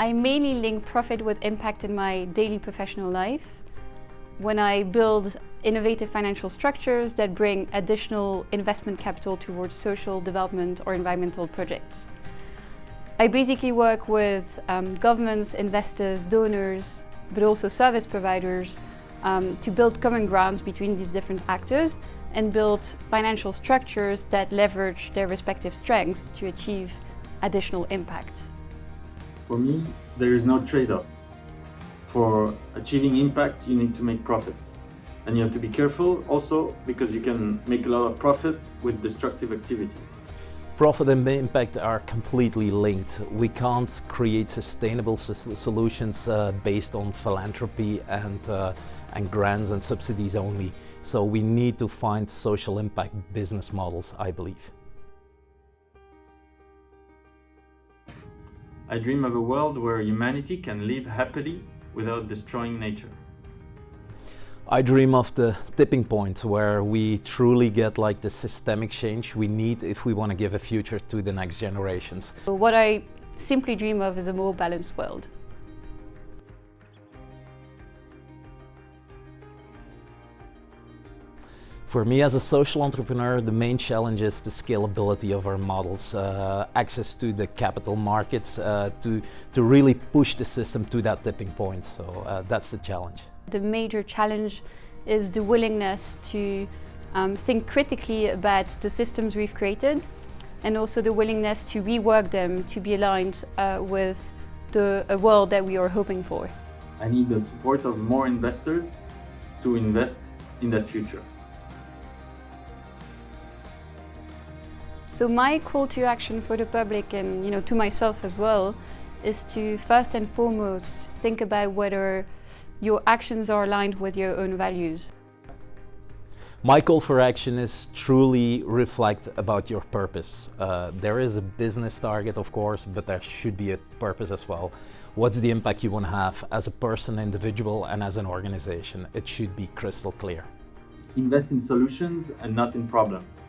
I mainly link profit with impact in my daily professional life. When I build innovative financial structures that bring additional investment capital towards social development or environmental projects. I basically work with um, governments, investors, donors, but also service providers um, to build common grounds between these different actors and build financial structures that leverage their respective strengths to achieve additional impact. For me, there is no trade-off. For achieving impact, you need to make profit. And you have to be careful also because you can make a lot of profit with destructive activity. Profit and impact are completely linked. We can't create sustainable solutions uh, based on philanthropy and, uh, and grants and subsidies only. So we need to find social impact business models, I believe. I dream of a world where humanity can live happily without destroying nature. I dream of the tipping point where we truly get like the systemic change we need if we want to give a future to the next generations. What I simply dream of is a more balanced world. For me as a social entrepreneur, the main challenge is the scalability of our models, uh, access to the capital markets uh, to, to really push the system to that tipping point. So uh, that's the challenge. The major challenge is the willingness to um, think critically about the systems we've created and also the willingness to rework them to be aligned uh, with the world that we are hoping for. I need the support of more investors to invest in that future. So my call to action for the public and you know to myself as well is to first and foremost think about whether your actions are aligned with your own values. My call for action is truly reflect about your purpose. Uh, there is a business target, of course, but there should be a purpose as well. What's the impact you want to have as a person, individual, and as an organization? It should be crystal clear. Invest in solutions and not in problems.